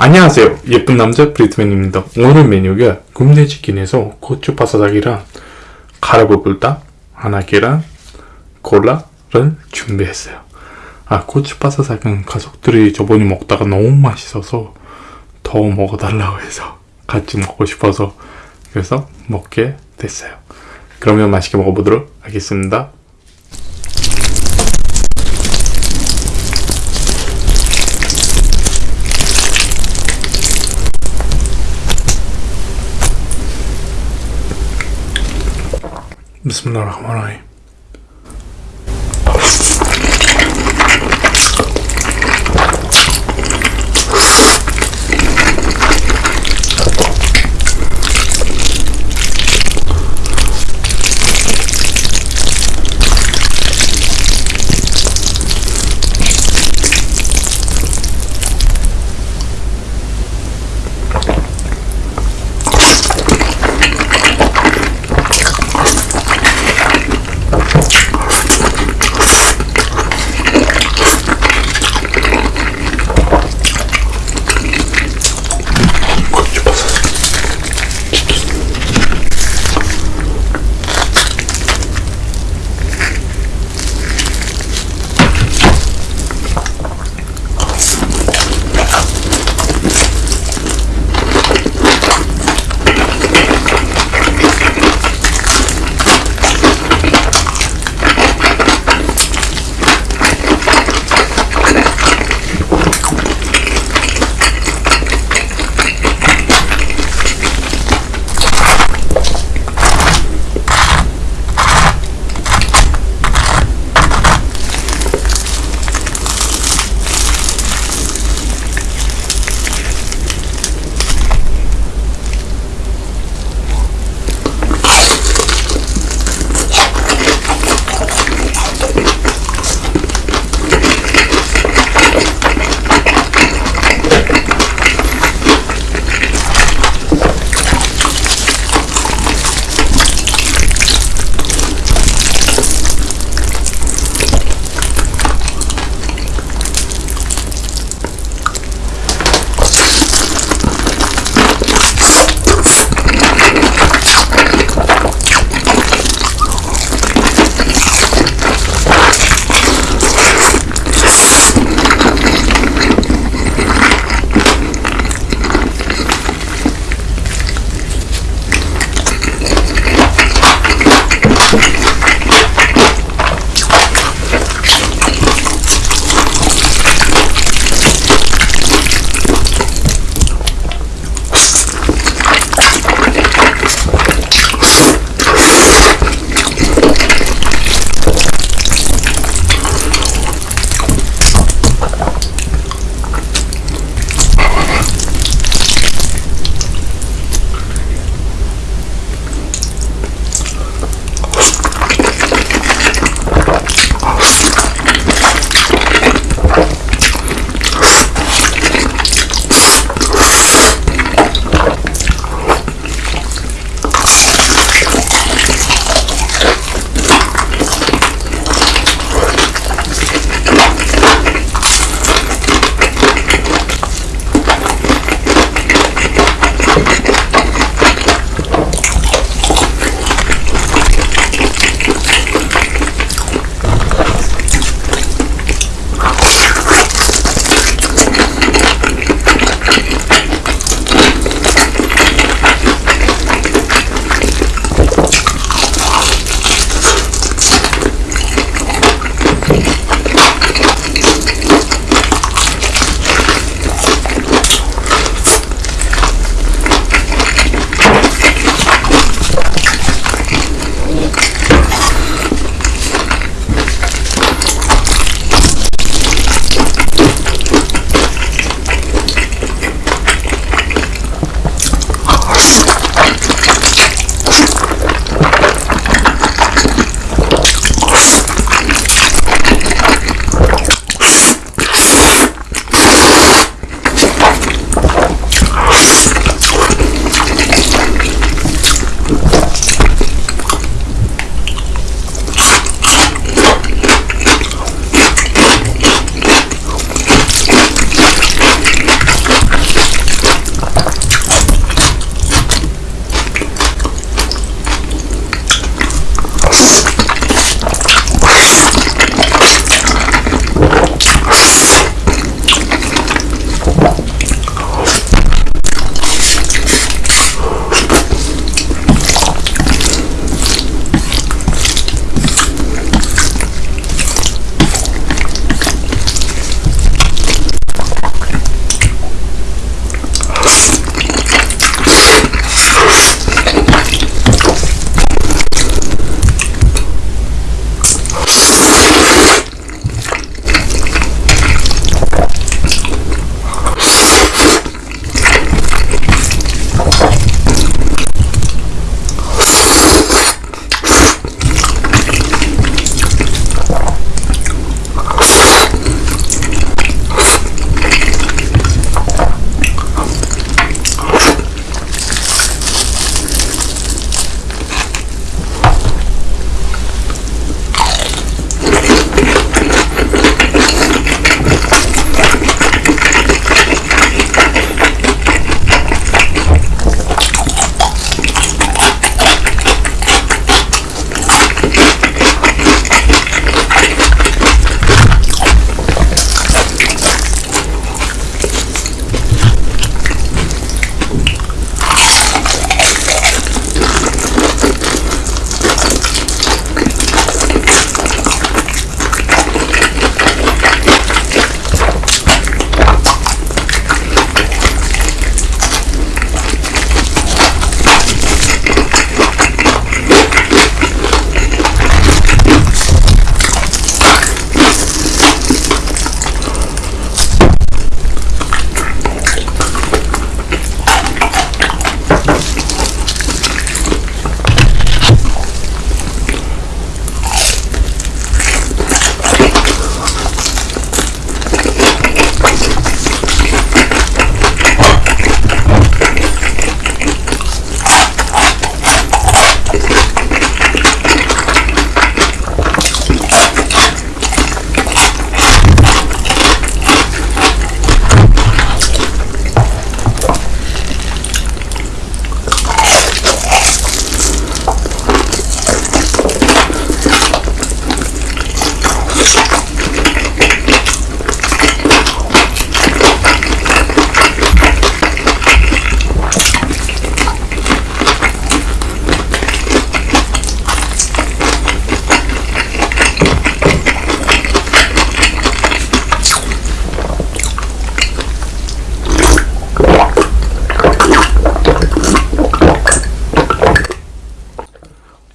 안녕하세요. 예쁜 남자 브리트맨입니다. 오늘 메뉴가 굽네치킨에서 고추 바사삭이랑 가라보불닭 하나 계란 콜라를 준비했어요. 아 고추 바사삭은 가족들이 저번에 먹다가 너무 맛있어서 더 먹어달라고 해서 같이 먹고 싶어서 그래서 먹게 됐어요. 그러면 맛있게 먹어보도록 하겠습니다 بسم الله الرحمن الرحيم.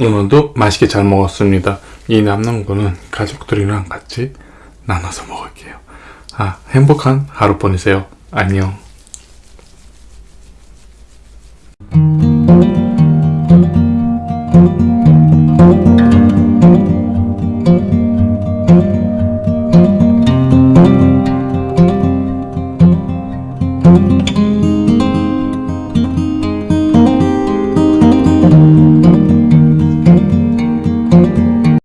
오늘도 맛있게 잘 먹었습니다. 이 남는 거는 가족들이랑 같이 나눠서 먹을게요. 아, 행복한 하루 보내세요. 안녕.